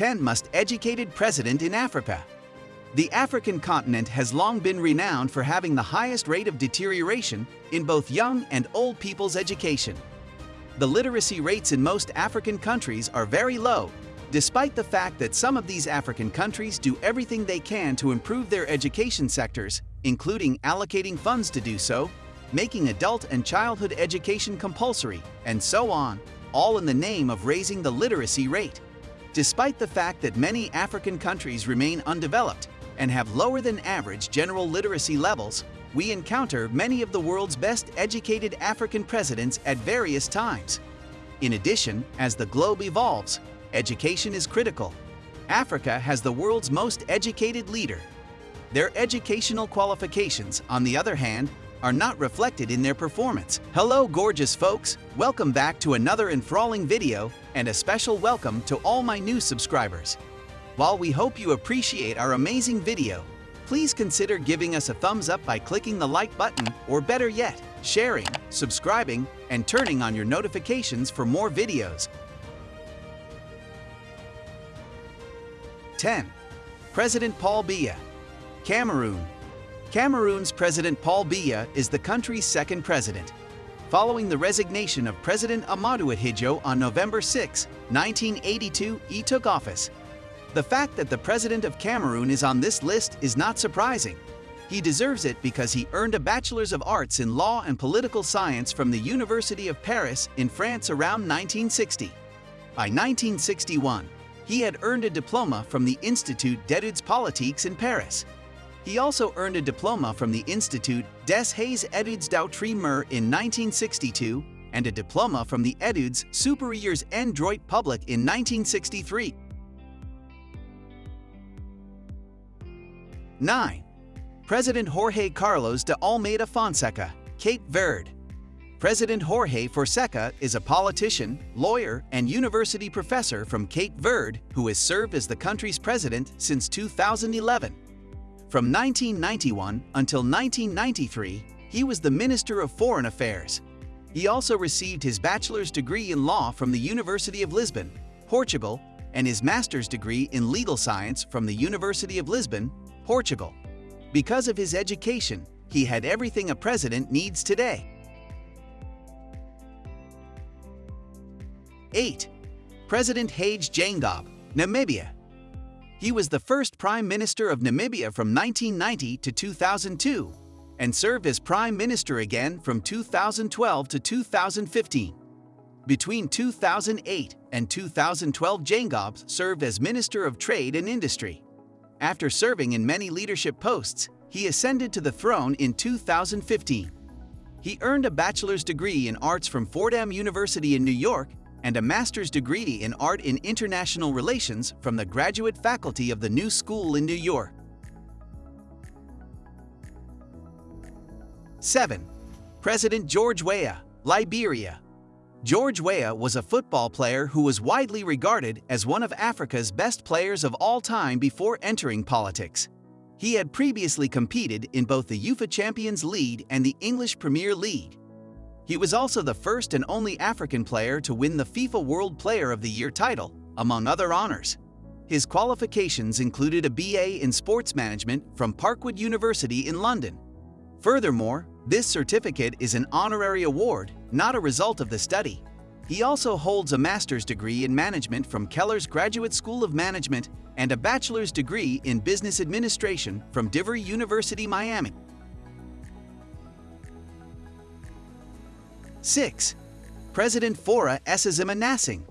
10 most educated president in Africa. The African continent has long been renowned for having the highest rate of deterioration in both young and old people's education. The literacy rates in most African countries are very low, despite the fact that some of these African countries do everything they can to improve their education sectors, including allocating funds to do so, making adult and childhood education compulsory, and so on, all in the name of raising the literacy rate. Despite the fact that many African countries remain undeveloped, and have lower than average general literacy levels, we encounter many of the world's best educated African presidents at various times. In addition, as the globe evolves, education is critical. Africa has the world's most educated leader. Their educational qualifications, on the other hand, are not reflected in their performance. Hello gorgeous folks, welcome back to another enthralling video and a special welcome to all my new subscribers. While we hope you appreciate our amazing video, please consider giving us a thumbs up by clicking the like button or better yet, sharing, subscribing, and turning on your notifications for more videos. 10. President Paul Biya Cameroon Cameroon's President Paul Biya is the country's second president. Following the resignation of President Ahmadou Ahidjo on November 6, 1982, he took office. The fact that the President of Cameroon is on this list is not surprising. He deserves it because he earned a Bachelor's of Arts in Law and Political Science from the University of Paris in France around 1960. By 1961, he had earned a diploma from the Institut d'études politiques in Paris. He also earned a diploma from the Institut des Hautes Études d'Outre-mer in 1962 and a diploma from the Études supérieures en droit public in 1963. 9. President Jorge Carlos de Almeida Fonseca, Cape Verde. President Jorge Fonseca is a politician, lawyer, and university professor from Cape Verde who has served as the country's president since 2011. From 1991 until 1993, he was the Minister of Foreign Affairs. He also received his bachelor's degree in law from the University of Lisbon, Portugal, and his master's degree in legal science from the University of Lisbon, Portugal. Because of his education, he had everything a president needs today. 8. President Hage Geingob, Namibia. He was the first Prime Minister of Namibia from 1990 to 2002 and served as Prime Minister again from 2012 to 2015. Between 2008 and 2012 Geingob served as Minister of Trade and Industry. After serving in many leadership posts, he ascended to the throne in 2015. He earned a bachelor's degree in arts from Fordham University in New York and a master's degree in art in international relations from the graduate faculty of the New School in New York. 7. President George Weah, Liberia George Weah was a football player who was widely regarded as one of Africa's best players of all time before entering politics. He had previously competed in both the UEFA Champions League and the English Premier League. He was also the first and only African player to win the FIFA World Player of the Year title, among other honors. His qualifications included a BA in Sports Management from Parkwood University in London. Furthermore, this certificate is an honorary award, not a result of the study. He also holds a master's degree in management from Keller's Graduate School of Management and a bachelor's degree in business administration from DeVry University, Miami. 6. President Faure Essozima Gnassingbé,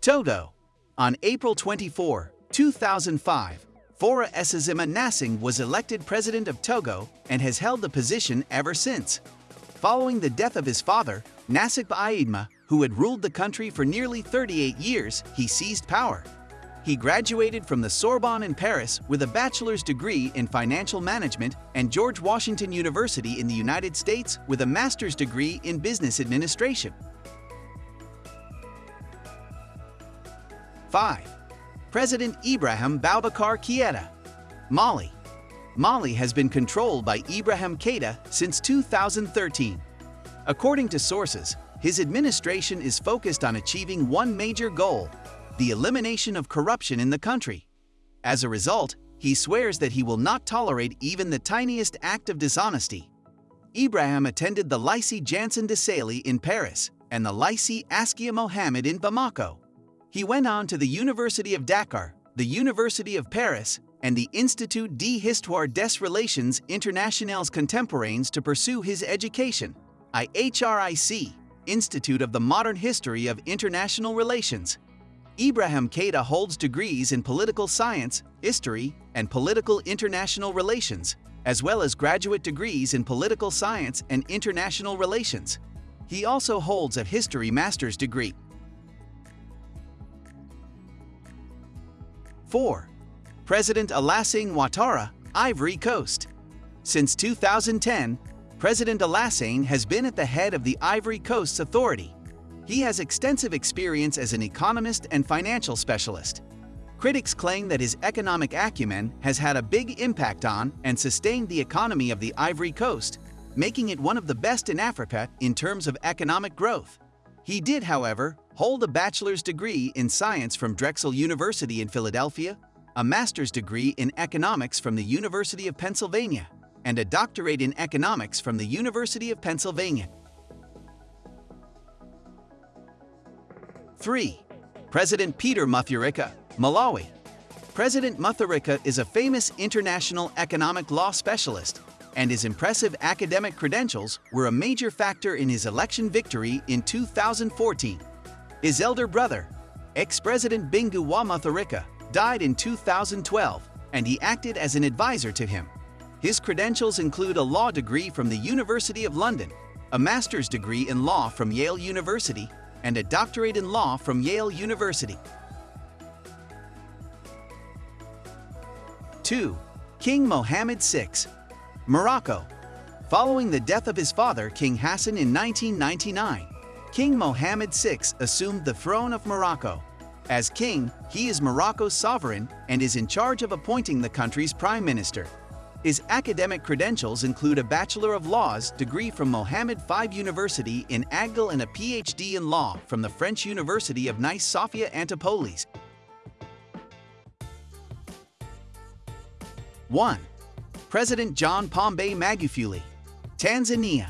Togo. On April 24, 2005, Faure Essozima Gnassingbé was elected president of Togo and has held the position ever since. Following the death of his father, Gnassingbé Eyadema, who had ruled the country for nearly 38 years, he seized power. He graduated from the Sorbonne in Paris with a bachelor's degree in financial management and George Washington University in the United States with a master's degree in business administration. 5. President Ibrahim Boubacar Keïta, Mali. Mali has been controlled by Ibrahim Keïta since 2013. According to sources, his administration is focused on achieving one major goal, the elimination of corruption in the country. As a result, he swears that he will not tolerate even the tiniest act of dishonesty. Ibrahim attended the Lycée Janson de Sailly in Paris and the Lycée Askia Mohammed in Bamako. He went on to the University of Dakar, the University of Paris, and the Institut d'Histoire des Relations Internationales Contemporaines to pursue his education, IHRIC, Institute of the Modern History of International Relations. Ibrahim Keita holds degrees in political science, history, and political international relations, as well as graduate degrees in political science and international relations. He also holds a history master's degree. 4. President Alassane Ouattara, Ivory Coast. Since 2010, President Alassane has been at the head of the Ivory Coast's authority. He has extensive experience as an economist and financial specialist. Critics claim that his economic acumen has had a big impact on and sustained the economy of the Ivory Coast, making it one of the best in Africa in terms of economic growth. He did, however, hold a bachelor's degree in science from Drexel University in Philadelphia, a master's degree in economics from the University of Pennsylvania, and a doctorate in economics from the University of Pennsylvania. 3. President Peter Mutharika Malawi. President Mutharika is a famous international economic law specialist, and his impressive academic credentials were a major factor in his election victory in 2014. His elder brother, ex-president Bingu wa Mutharika, died in 2012, and he acted as an advisor to him. His credentials include a law degree from the University of London, a master's degree in law from Yale University, and a doctorate in law from Yale University. 2. King Mohammed VI Morocco Following the death of his father, King Hassan in 1999, King Mohammed VI assumed the throne of Morocco. As king, he is Morocco's sovereign and is in charge of appointing the country's prime minister. His academic credentials include a Bachelor of Laws degree from Mohammed V University in Agdal and a PhD in Law from the French University of Nice Sophia Antipolis. 1. President John Pombe Magufuli, Tanzania.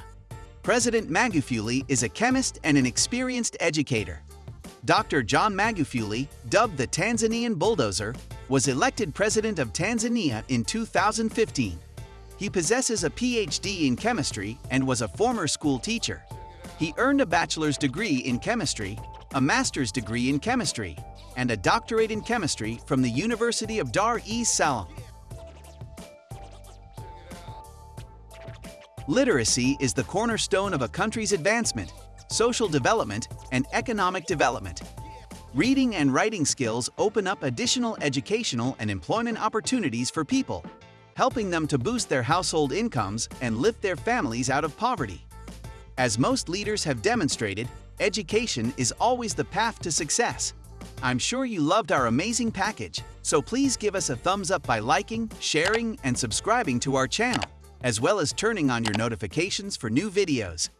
President Magufuli is a chemist and an experienced educator. Dr. John Magufuli, dubbed the Tanzanian bulldozer, was elected president of Tanzania in 2015. He possesses a PhD in chemistry and was a former school teacher. He earned a bachelor's degree in chemistry, a master's degree in chemistry, and a doctorate in chemistry from the University of Dar es Salaam. Literacy is the cornerstone of a country's advancement, social development, and economic development. Reading and writing skills open up additional educational and employment opportunities for people, helping them to boost their household incomes and lift their families out of poverty. As most leaders have demonstrated, education is always the path to success. I'm sure you loved our amazing package, so please give us a thumbs up by liking, sharing, and subscribing to our channel as well as turning on your notifications for new videos.